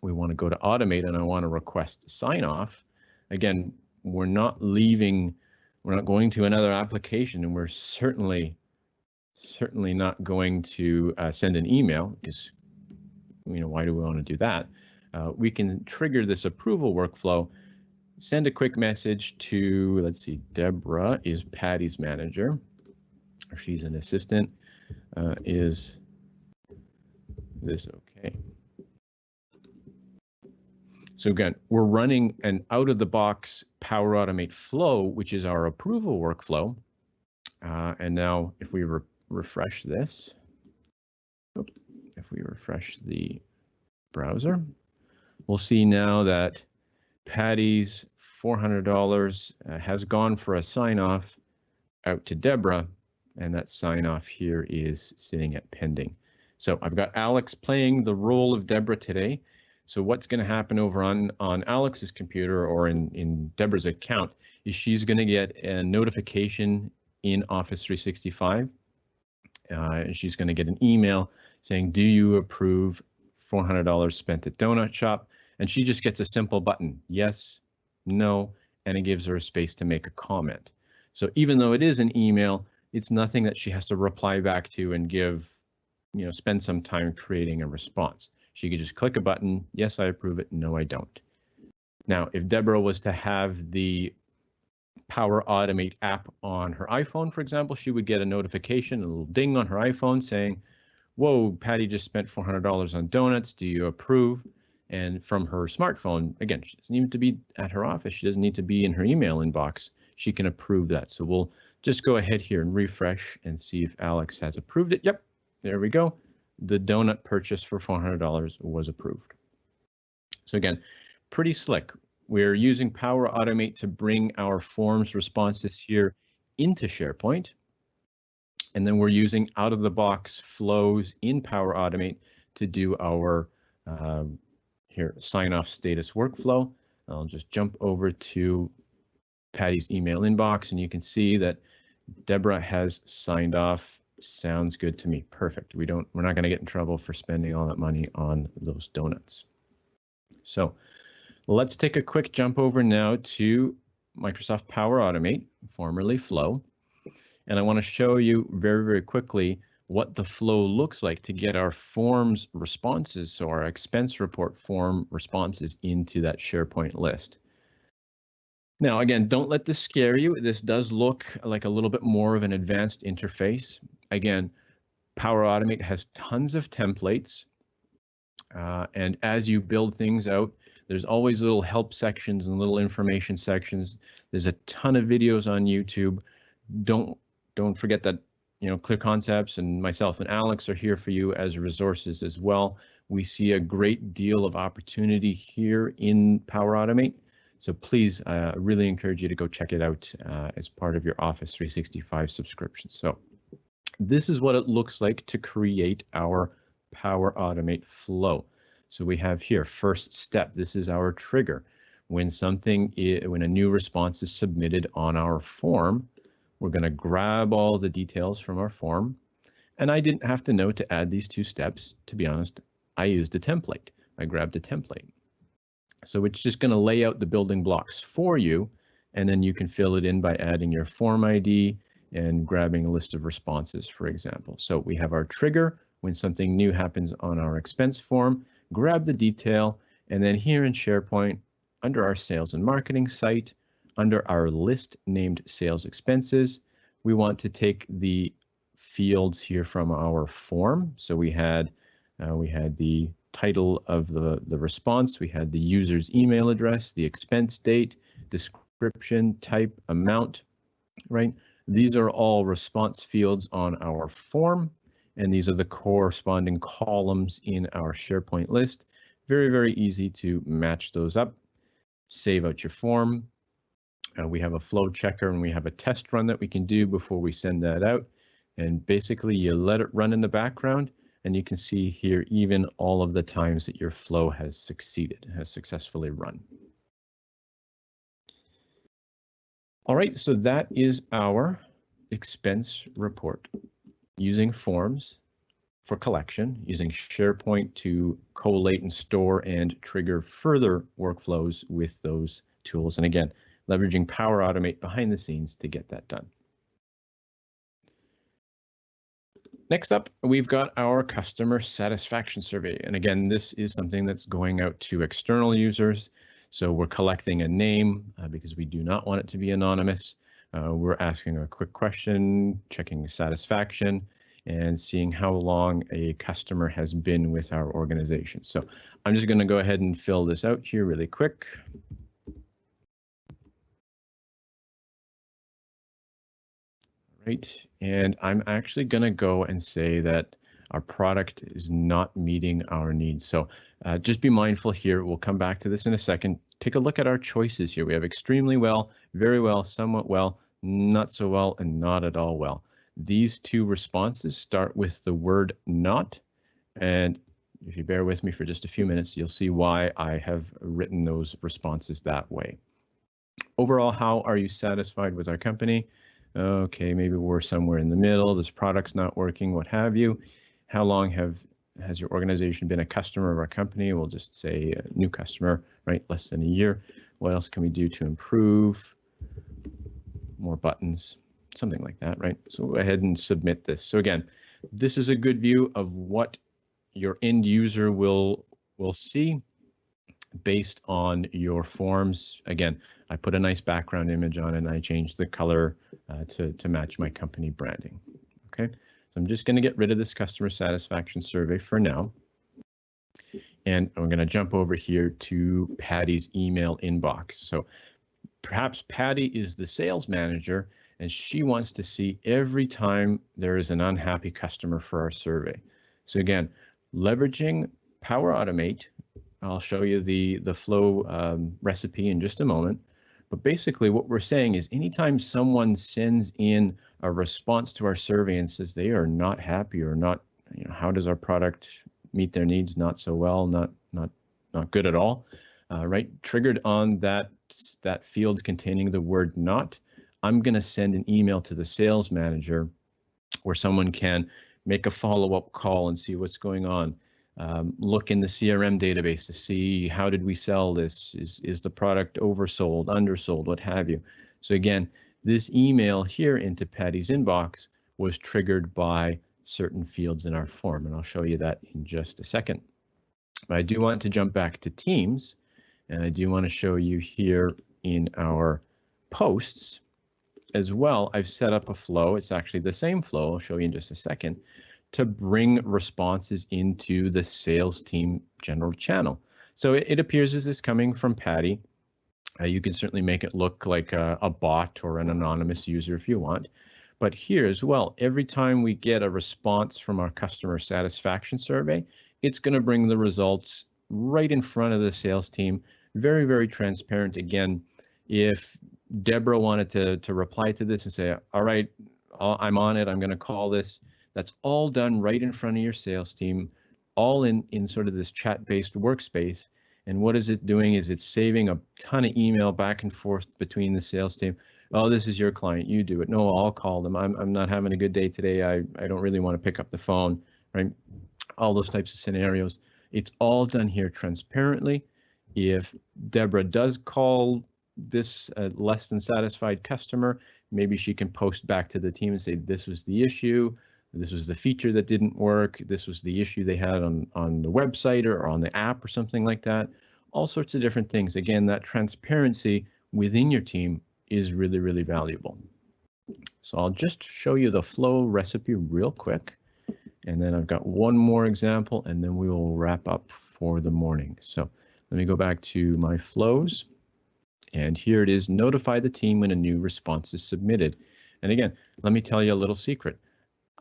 we want to go to automate and I want to request sign off. Again, we're not leaving, we're not going to another application and we're certainly, certainly not going to uh, send an email because, you know, why do we want to do that? Uh, we can trigger this approval workflow, send a quick message to, let's see, Deborah is Patty's manager, or she's an assistant, uh, is this okay? So again, we're running an out of the box Power Automate flow, which is our approval workflow. Uh, and now if we re refresh this, if we refresh the browser, we'll see now that Patty's $400 uh, has gone for a sign off out to Deborah, and that sign off here is sitting at pending. So I've got Alex playing the role of Deborah today. So what's going to happen over on, on Alex's computer or in, in Deborah's account is she's going to get a notification in Office 365. Uh, and she's going to get an email saying, do you approve $400 spent at Donut Shop? And she just gets a simple button, yes, no, and it gives her a space to make a comment. So even though it is an email, it's nothing that she has to reply back to and give, you know, spend some time creating a response. She could just click a button. Yes, I approve it. No, I don't. Now, if Deborah was to have the Power Automate app on her iPhone, for example, she would get a notification, a little ding on her iPhone saying, whoa, Patty just spent $400 on donuts. Do you approve? And from her smartphone, again, she doesn't need to be at her office. She doesn't need to be in her email inbox. She can approve that. So we'll just go ahead here and refresh and see if Alex has approved it. Yep, there we go the donut purchase for $400 was approved. So again, pretty slick. We're using Power Automate to bring our forms responses here into SharePoint. And then we're using out of the box flows in Power Automate to do our uh, here sign off status workflow. I'll just jump over to Patty's email inbox and you can see that Deborah has signed off Sounds good to me. Perfect. We don't, we're not going to get in trouble for spending all that money on those donuts. So let's take a quick jump over now to Microsoft Power Automate, formerly Flow. And I want to show you very, very quickly what the flow looks like to get our forms responses, so our expense report form responses into that SharePoint list. Now, again, don't let this scare you. This does look like a little bit more of an advanced interface again, Power Automate has tons of templates. Uh, and as you build things out, there's always little help sections and little information sections. There's a ton of videos on YouTube. Don't don't forget that you know, Clear Concepts and myself and Alex are here for you as resources as well. We see a great deal of opportunity here in Power Automate. So please, I uh, really encourage you to go check it out uh, as part of your Office 365 subscription. So this is what it looks like to create our Power Automate flow. So we have here first step. This is our trigger. When something, when a new response is submitted on our form, we're going to grab all the details from our form. And I didn't have to know to add these two steps. To be honest, I used a template. I grabbed a template. So it's just going to lay out the building blocks for you, and then you can fill it in by adding your form ID and grabbing a list of responses, for example. So we have our trigger when something new happens on our expense form, grab the detail, and then here in SharePoint, under our sales and marketing site, under our list named sales expenses, we want to take the fields here from our form. So we had uh, we had the title of the, the response, we had the user's email address, the expense date, description, type, amount, right? These are all response fields on our form, and these are the corresponding columns in our SharePoint list. Very, very easy to match those up. Save out your form. Uh, we have a flow checker and we have a test run that we can do before we send that out. And basically you let it run in the background and you can see here even all of the times that your flow has succeeded, has successfully run. All right, so that is our expense report using forms for collection, using SharePoint to collate and store and trigger further workflows with those tools. And again, leveraging Power Automate behind the scenes to get that done. Next up, we've got our customer satisfaction survey. And again, this is something that's going out to external users. So we're collecting a name uh, because we do not want it to be anonymous. Uh, we're asking a quick question, checking satisfaction, and seeing how long a customer has been with our organization. So I'm just going to go ahead and fill this out here really quick. right? And I'm actually going to go and say that our product is not meeting our needs. So uh, just be mindful here. We'll come back to this in a second. Take a look at our choices here. We have extremely well, very well, somewhat well, not so well, and not at all well. These two responses start with the word not. And if you bear with me for just a few minutes, you'll see why I have written those responses that way. Overall, how are you satisfied with our company? Okay, maybe we're somewhere in the middle. This product's not working, what have you. How long have has your organization been a customer of our company? We'll just say new customer, right? Less than a year. What else can we do to improve? More buttons, something like that, right? So go ahead and submit this. So again, this is a good view of what your end user will will see based on your forms. Again, I put a nice background image on and I changed the color uh, to, to match my company branding. Okay, I'm just going to get rid of this customer satisfaction survey for now. And I'm going to jump over here to Patty's email inbox. So perhaps Patty is the sales manager and she wants to see every time there is an unhappy customer for our survey. So again, leveraging Power Automate, I'll show you the, the flow um, recipe in just a moment. But basically what we're saying is anytime someone sends in a response to our survey and says they are not happy or not, you know, how does our product meet their needs? Not so well, not not not good at all, uh, right? Triggered on that that field containing the word not, I'm going to send an email to the sales manager where someone can make a follow-up call and see what's going on um, look in the CRM database to see how did we sell this? Is, is the product oversold, undersold, what have you? So again, this email here into Patty's inbox was triggered by certain fields in our form, and I'll show you that in just a second. But I do want to jump back to Teams, and I do want to show you here in our posts as well. I've set up a flow. It's actually the same flow. I'll show you in just a second to bring responses into the sales team general channel. So it, it appears as is coming from Patty. Uh, you can certainly make it look like a, a, bot or an anonymous user if you want. But here as well, every time we get a response from our customer satisfaction survey, it's going to bring the results right in front of the sales team. Very, very transparent. Again, if Deborah wanted to, to reply to this and say, all right, I'm on it, I'm going to call this, that's all done right in front of your sales team, all in, in sort of this chat-based workspace. And what is it doing is it's saving a ton of email back and forth between the sales team. Oh, this is your client, you do it. No, I'll call them. I'm, I'm not having a good day today. I, I don't really want to pick up the phone, right? All those types of scenarios. It's all done here transparently. If Deborah does call this uh, less than satisfied customer, maybe she can post back to the team and say, this was the issue. This was the feature that didn't work. This was the issue they had on, on the website or on the app or something like that. All sorts of different things. Again, that transparency within your team is really, really valuable. So I'll just show you the flow recipe real quick. And then I've got one more example and then we will wrap up for the morning. So let me go back to my flows. And here it is, notify the team when a new response is submitted. And again, let me tell you a little secret.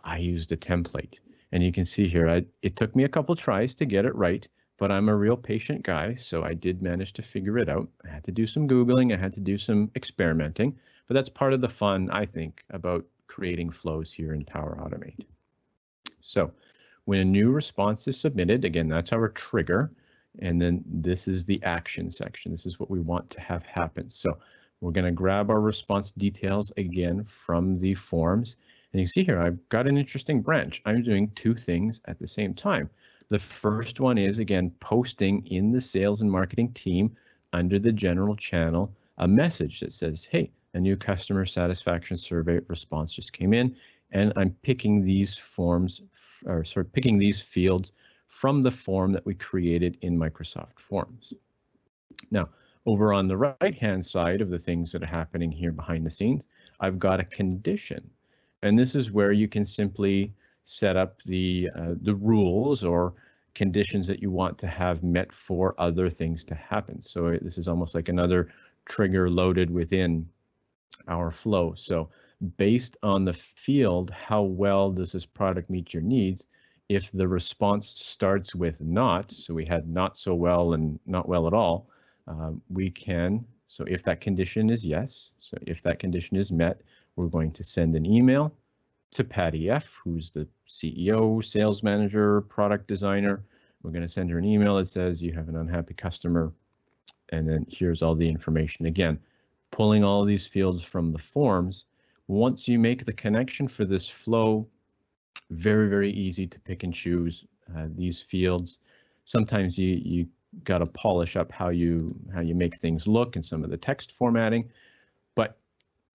I used a template and you can see here, I, it took me a couple tries to get it right, but I'm a real patient guy, so I did manage to figure it out. I had to do some Googling, I had to do some experimenting, but that's part of the fun, I think, about creating flows here in Power Automate. So when a new response is submitted, again, that's our trigger. And then this is the action section. This is what we want to have happen. So we're going to grab our response details again from the forms. And you see here, I've got an interesting branch. I'm doing two things at the same time. The first one is, again, posting in the sales and marketing team under the general channel a message that says, hey, a new customer satisfaction survey response just came in, and I'm picking these forms, or sort of picking these fields from the form that we created in Microsoft Forms. Now, over on the right-hand side of the things that are happening here behind the scenes, I've got a condition. And this is where you can simply set up the, uh, the rules or conditions that you want to have met for other things to happen. So this is almost like another trigger loaded within our flow. So based on the field, how well does this product meet your needs? If the response starts with not, so we had not so well and not well at all, um, we can, so if that condition is yes, so if that condition is met, we're going to send an email to Patty F, who's the CEO, sales manager, product designer. We're going to send her an email that says you have an unhappy customer. And then here's all the information. Again, pulling all these fields from the forms. Once you make the connection for this flow, very, very easy to pick and choose uh, these fields. Sometimes you, you got to polish up how you how you make things look and some of the text formatting.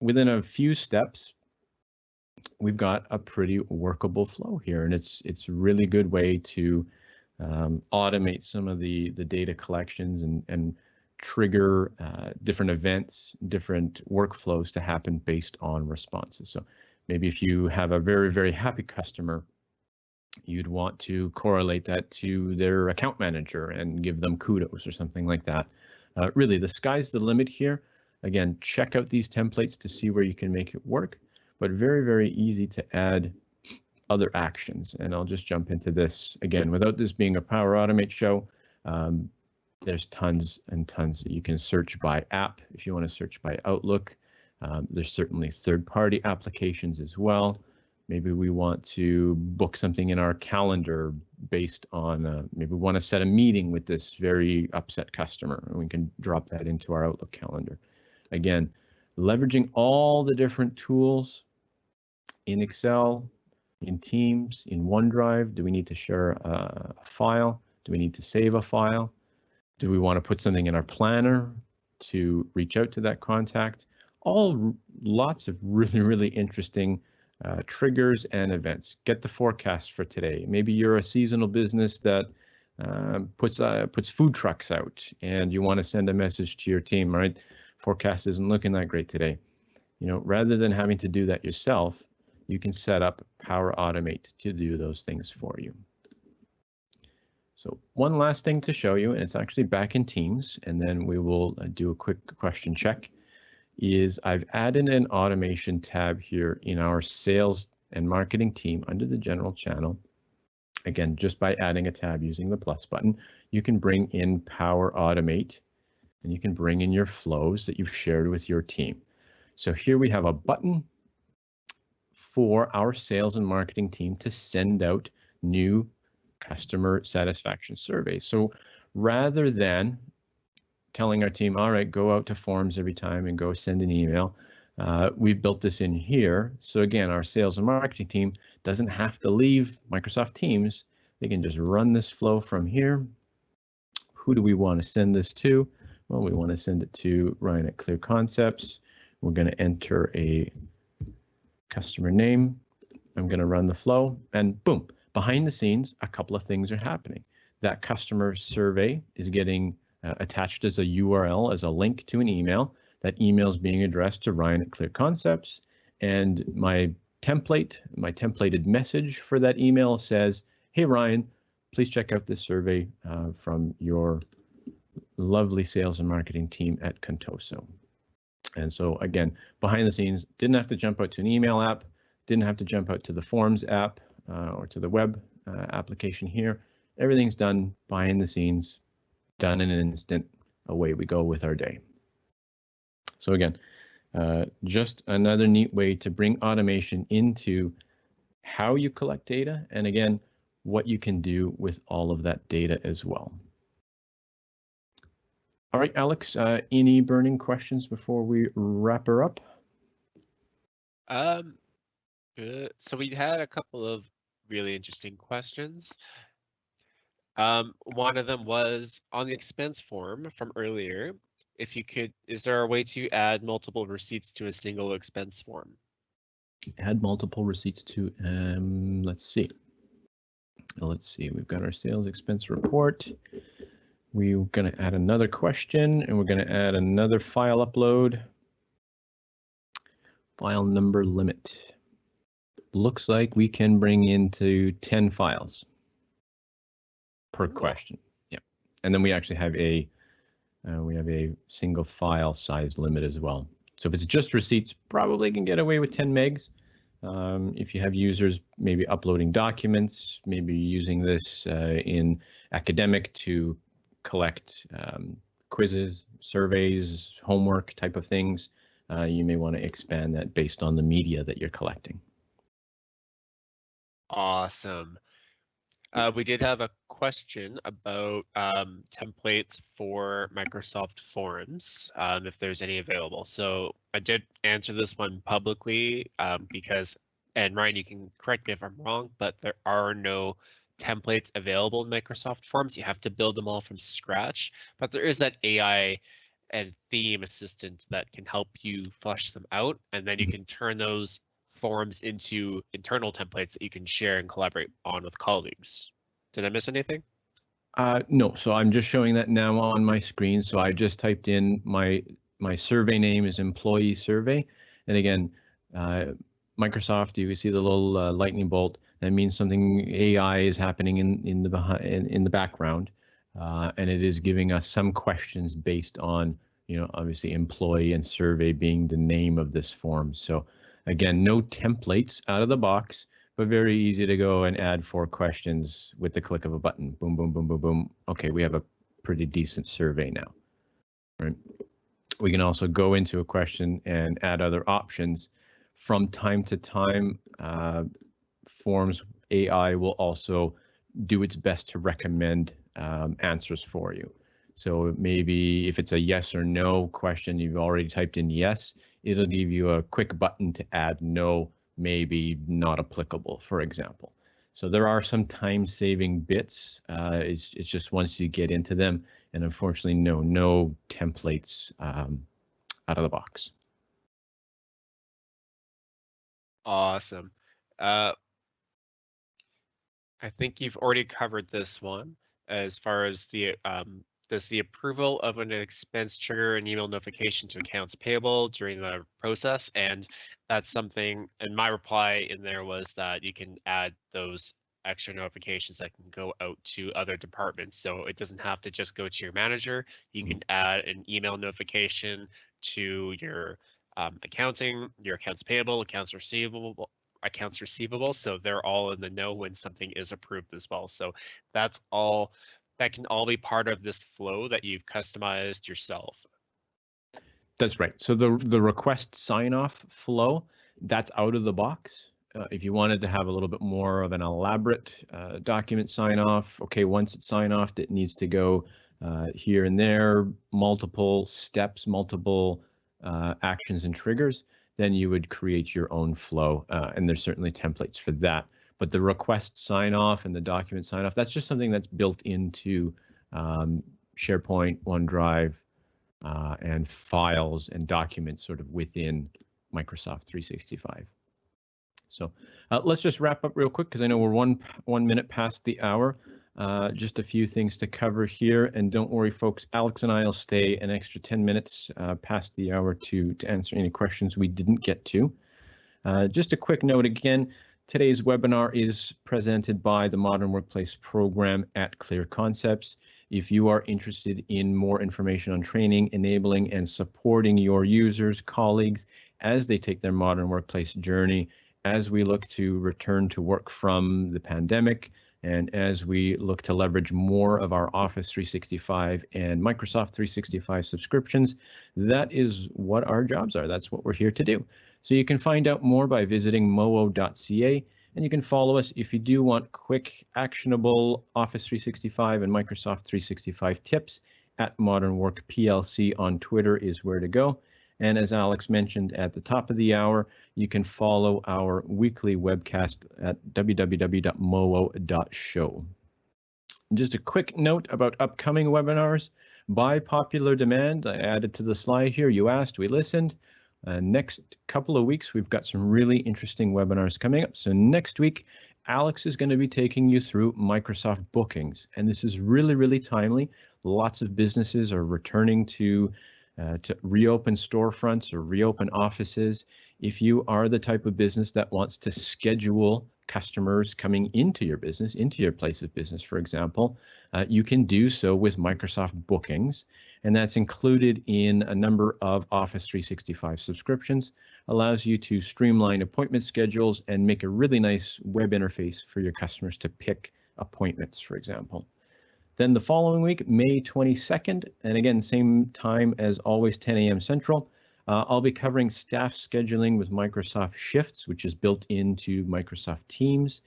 Within a few steps, we've got a pretty workable flow here, and it's it's a really good way to um, automate some of the the data collections and and trigger uh, different events, different workflows to happen based on responses. So maybe if you have a very very happy customer, you'd want to correlate that to their account manager and give them kudos or something like that. Uh, really, the sky's the limit here. Again, check out these templates to see where you can make it work but very, very easy to add other actions. And I'll just jump into this again, without this being a Power Automate show, um, there's tons and tons. You can search by app if you want to search by Outlook. Um, there's certainly third-party applications as well. Maybe we want to book something in our calendar based on, uh, maybe we want to set a meeting with this very upset customer, and we can drop that into our Outlook calendar. Again, leveraging all the different tools in Excel, in Teams, in OneDrive? Do we need to share a file? Do we need to save a file? Do we want to put something in our planner to reach out to that contact? All lots of really, really interesting uh, triggers and events. Get the forecast for today. Maybe you're a seasonal business that uh, puts uh, puts food trucks out and you want to send a message to your team, right? Forecast isn't looking that great today. You know, rather than having to do that yourself, you can set up Power Automate to do those things for you. So one last thing to show you, and it's actually back in Teams, and then we will uh, do a quick question check, is I've added an automation tab here in our sales and marketing team under the general channel. Again, just by adding a tab using the plus button, you can bring in Power Automate and you can bring in your flows that you've shared with your team. So here we have a button for our sales and marketing team to send out new customer satisfaction surveys. So rather than telling our team, all right, go out to forms every time and go send an email, uh, we've built this in here. So again, our sales and marketing team doesn't have to leave Microsoft Teams. They can just run this flow from here. Who do we want to send this to? Well, we want to send it to Ryan at Clear Concepts. We're going to enter a customer name. I'm going to run the flow and boom, behind the scenes, a couple of things are happening. That customer survey is getting uh, attached as a URL, as a link to an email. That email is being addressed to Ryan at Clear Concepts. And my template, my templated message for that email says, hey, Ryan, please check out this survey uh, from your lovely sales and marketing team at Contoso. And so again, behind the scenes, didn't have to jump out to an email app, didn't have to jump out to the Forms app uh, or to the web uh, application here. Everything's done behind the scenes, done in an instant. Away we go with our day. So again, uh, just another neat way to bring automation into how you collect data and again, what you can do with all of that data as well. All right, Alex, uh, any burning questions before we wrap her up? Um, good. So we had a couple of really interesting questions. Um, one of them was on the expense form from earlier. If you could, is there a way to add multiple receipts to a single expense form? Add multiple receipts to, um, let's see. Let's see, we've got our sales expense report. We're going to add another question and we're going to add another file upload. File number limit. Looks like we can bring into 10 files per question. Yeah. And then we actually have a uh, we have a single file size limit as well. So if it's just receipts, probably can get away with 10 megs. Um, if you have users maybe uploading documents, maybe using this uh, in academic to collect um, quizzes, surveys, homework type of things, uh, you may want to expand that based on the media that you're collecting. Awesome. Uh, we did have a question about um, templates for Microsoft Forms, um, if there's any available. So I did answer this one publicly um, because, and Ryan, you can correct me if I'm wrong, but there are no templates available in Microsoft Forms. You have to build them all from scratch, but there is that AI and theme assistant that can help you flesh them out, and then you mm-hmm. can turn those forms into internal templates that you can share and collaborate on with colleagues. Did I miss anything? Uh, no, so I'm just showing that now on my screen. So I just typed in my my survey name is employee survey, and again, uh, Microsoft. You can see the little uh, lightning bolt. That means something AI is happening in in the behind in, in the background, uh, and it is giving us some questions based on you know obviously employee and survey being the name of this form. So again, no templates out of the box, but very easy to go and add four questions with the click of a button. Boom, boom, boom, boom, boom. Okay, we have a pretty decent survey now. Right. We can also go into a question and add other options. From time to time, uh, Forms AI will also do its best to recommend um, answers for you. So maybe if it's a yes or no question, you've already typed in yes, it'll give you a quick button to add no, maybe not applicable, for example. So there are some time saving bits. Uh, it's, it's just once you get into them, and unfortunately, no, no templates um, out of the box. Awesome. Uh, I think you've already covered this one as far as the um, does the approval of an expense trigger an email notification to accounts payable during the process? And that's something, and my reply in there was that you can add those extra notifications that can go out to other departments. So it doesn't have to just go to your manager. You can mm-hmm. add an email notification to your um, accounting, your accounts payable, accounts receivable, accounts receivable. So they're all in the know when something is approved as well. So that's all that can all be part of this flow that you've customized yourself. That's right. So the the request sign off flow that's out of the box. Uh, if you wanted to have a little bit more of an elaborate uh, document sign off, okay, once it's sign off, it needs to go uh, here and there, multiple steps, multiple uh, actions and triggers, then you would create your own flow. Uh, and there's certainly templates for that. But the request sign off and the document sign off, that's just something that's built into um, SharePoint, OneDrive, uh, and files and documents sort of within Microsoft 365. So uh, let's just wrap up real quick because I know we're one one minute past the hour. Uh, just a few things to cover here, and don't worry, folks. Alex and I will stay an extra 10 minutes uh, past the hour to to answer any questions we didn't get to. Uh, just a quick note again. Today's webinar is presented by the Modern Workplace Program at Clear Concepts. If you are interested in more information on training, enabling, and supporting your users, colleagues, as they take their modern workplace journey, as we look to return to work from the pandemic, and as we look to leverage more of our Office 365 and Microsoft 365 subscriptions, that is what our jobs are. That's what we're here to do. So you can find out more by visiting moo.ca, and you can follow us if you do want quick, actionable Office 365 and Microsoft 365 tips at Modern Work PLC on Twitter is where to go. And as Alex mentioned at the top of the hour, you can follow our weekly webcast at www.moo.show. Just a quick note about upcoming webinars. By popular demand, I added to the slide here, you asked, we listened. Uh, next couple of weeks, we've got some really interesting webinars coming up. So next week, Alex is going to be taking you through Microsoft bookings. And this is really, really timely. Lots of businesses are returning to uh, to reopen storefronts or reopen offices. If you are the type of business that wants to schedule customers coming into your business, into your place of business, for example, uh, you can do so with Microsoft Bookings. And that's included in a number of Office 365 subscriptions, allows you to streamline appointment schedules and make a really nice web interface for your customers to pick appointments, for example. Then the following week, May 22nd, and again, same time as always, 10 a.m. Central, uh, I'll be covering staff scheduling with Microsoft Shifts, which is built into Microsoft Teams.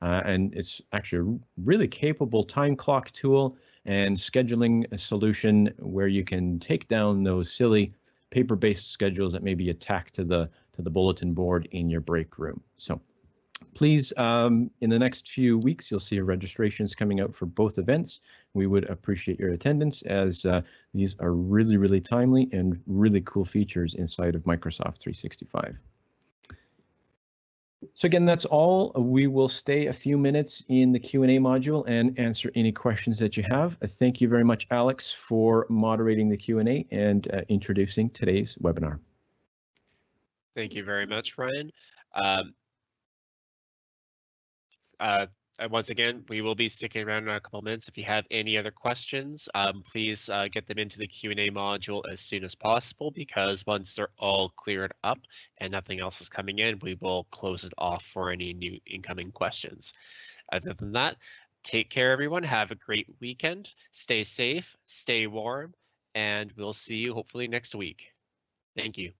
Uh, and it's actually a really capable time clock tool and scheduling solution where you can take down those silly paper-based schedules that may be attacked to the to the bulletin board in your break room. So please, um, in the next few weeks, you'll see registrations coming out for both events. We would appreciate your attendance as uh, these are really, really timely and really cool features inside of Microsoft 365. So again, that's all. We will stay a few minutes in the Q&A module and answer any questions that you have. Thank you very much, Alex, for moderating the Q&A and uh, introducing today's webinar. Thank you very much, Ryan. Um, uh, once again, we will be sticking around in a couple minutes. If you have any other questions, um, please uh, get them into the Q&A module as soon as possible because once they're all cleared up and nothing else is coming in, we will close it off for any new incoming questions. Other than that, take care, everyone. Have a great weekend. Stay safe, stay warm, and we'll see you hopefully next week. Thank you.